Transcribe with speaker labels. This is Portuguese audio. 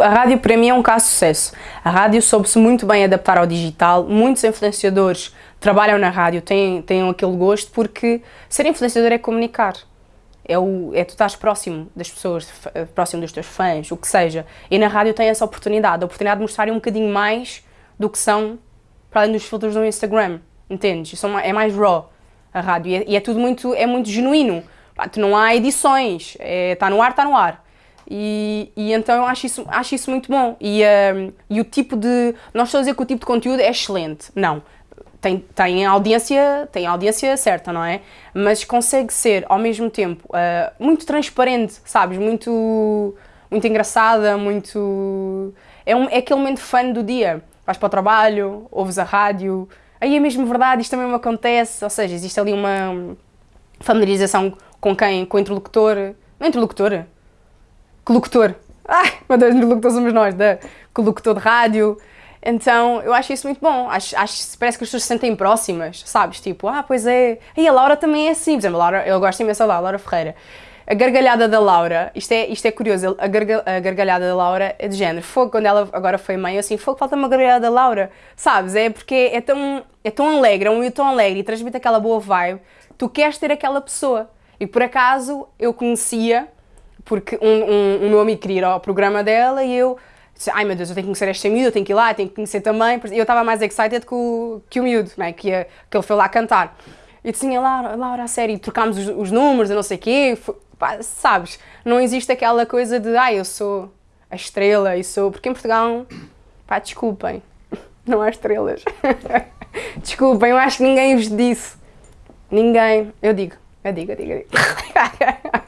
Speaker 1: A rádio para mim é um caso de sucesso. A rádio soube-se muito bem adaptar ao digital, muitos influenciadores trabalham na rádio, têm, têm aquele gosto porque ser influenciador é comunicar. É, o, é tu estás próximo das pessoas, próximo dos teus fãs, o que seja. E na rádio tem essa oportunidade, a oportunidade de mostrarem um bocadinho mais do que são para além dos filtros do Instagram, entendes? É mais raw a rádio e é, e é tudo muito, é muito genuíno. Não há edições, está é, tá no ar, está no ar. E, e, então eu acho isso, acho isso muito bom. E, um, e o tipo de. Não estou a dizer que o tipo de conteúdo é excelente, não. Tem, tem, audiência, tem audiência certa, não é? Mas consegue ser, ao mesmo tempo, uh, muito transparente, sabes? Muito, muito engraçada, muito... É, um, é aquele momento fã do dia. Vais para o trabalho, ouves a rádio, aí é mesmo verdade, isto também me acontece, ou seja, existe ali uma familiarização com quem? Com o interlocutor, não é interlocutor? Colocutor. Ai, meu Deus, interlocutor somos nós, da colocutor de rádio. Então, eu acho isso muito bom. Acho, acho parece que as pessoas se sentem próximas, sabes? Tipo, ah, pois é. E a Laura também é assim. Por exemplo, a Laura, eu gosto imenso da Laura Ferreira. A gargalhada da Laura, isto é, isto é curioso, a, garga, a gargalhada da Laura é de género. Fogo, quando ela agora foi mãe, eu assim, fogo, falta uma gargalhada da Laura, sabes? É porque é tão, é tão alegre, é um tão alegre e transmite aquela boa vibe, tu queres ter aquela pessoa. E por acaso eu conhecia, porque um, um, um meu amigo queria ir ao programa dela e eu disse, ai meu Deus, eu tenho que conhecer esta miúda, eu tenho que ir lá, eu tenho que conhecer também. Eu estava mais excited que o, que o miúdo, né? que, que ele foi lá cantar. E disse, Laura, Laura, a sério, trocámos os, os números, eu não sei o quê, foi, pá, sabes, não existe aquela coisa de, ai, eu sou a estrela e sou... Porque em Portugal, pá, desculpem, não há estrelas. desculpem, eu acho que ninguém vos disse. Ninguém. Eu digo, eu digo, eu digo, eu digo.